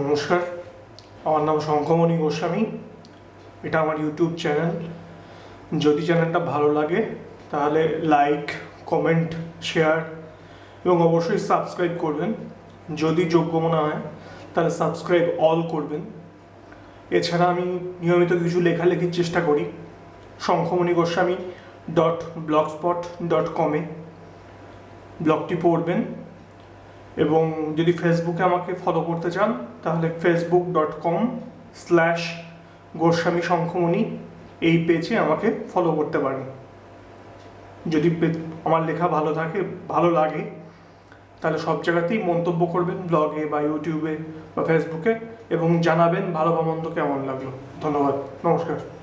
নমস্কার। আমার নাম শঙ্খমণি গোস্বামী। এটা আমার ইউটিউব চ্যানেল যদি চ্যানেলটা ভালো লাগে, তাহলে লাইক কমেন্ট শেয়ার এবং অবশ্যই সাবস্ক্রাইব করবেন। যদি যোগ্য মনে হয়, তাহলে সাবস্ক্রাইব অল করবেন। এছাড়া আমি নিয়মিত কিছু লেখালেখির চেষ্টা করি। Shankhamani Goswami dot Blogspot dot কমে ব্লগটি পড়বেন। এবং যদি ফেসবুকে আমাকে ফলো করতে চান, তাহলে Facebook dot com slash Goswami Shankhamani এই পেজে আমাকে ফলো করতে পারেন। যদি আমার লেখা ভালো থাকে, ভালো লাগে, তাহলে সব জায়গাতেই মন্তব্য করবেন ব্লগে বা ইউটিউবে বা ফেসবুকে এবং জানাবেন ভালো বা মন্দ কেমন লাগল। ধন্যবাদ। নমস্কার।